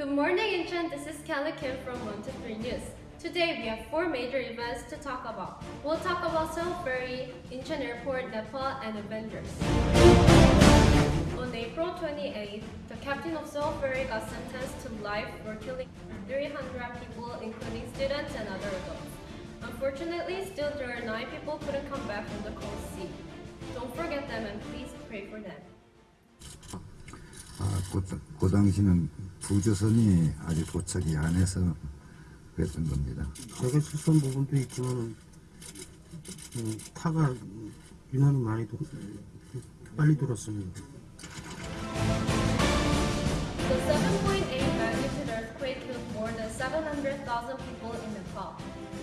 Good morning, Incheon. This is Kelly Kim from One to Three News. Today, we have four major events to talk about. We'll talk about Sewol Ferry, Incheon Airport, Nepal, and Avengers. On April 28, the captain of Sewol Ferry got sentenced to life for killing 300 people, including students and other adults. Unfortunately, still there are 9 people couldn't come back from the cold sea. Don't forget them and please pray for them. 아, 그, 그 당시는 부조선이 아직 도착이 안 해서 그랬던 겁니다. 제가 실수한 부분도 있지만 음, 타가 유난히 많이 도, 빨리 돌았습니다. The 7.8 magnitude earthquake killed more than 700,000 people in Nepal.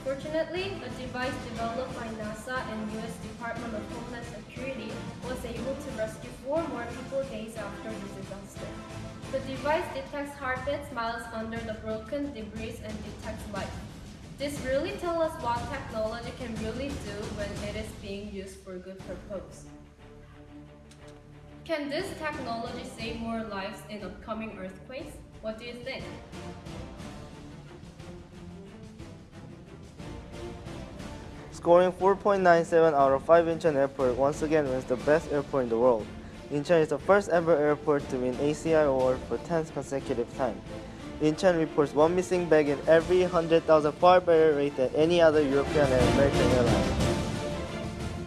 Fortunately, a device developed by NASA and U.S. Department of Homeland Security was able to rescue four more people days after the disaster. The device detects heartbeats miles under the broken debris and detects life. This really tells us what technology can really do when it is being used for good purpose. Can this technology save more lives in upcoming earthquakes? What do you think? Scoring 4.97 out of 5, Incheon Airport once again wins the best airport in the world. Incheon is the first ever airport to win ACI award for 10th consecutive time. Incheon reports one missing bag in every 100,000 far better rate than any other European and American airline.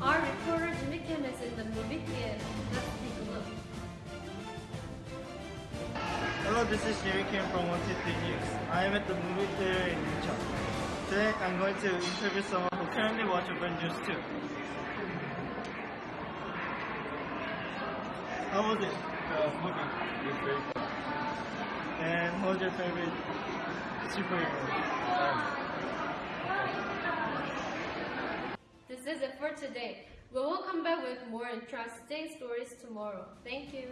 Our reporter Jimmy Kim is in the movie theater. Let's take a look. Hello, this is Jerry Kim from 123 News. I am at the movie theater in Incheon. Today, I'm going to interview someone who currently watches Avengers 2. How was it? Uh, the movie was very fun. And what was your favorite superhero? This is it for today. We will come back with more interesting stories tomorrow. Thank you.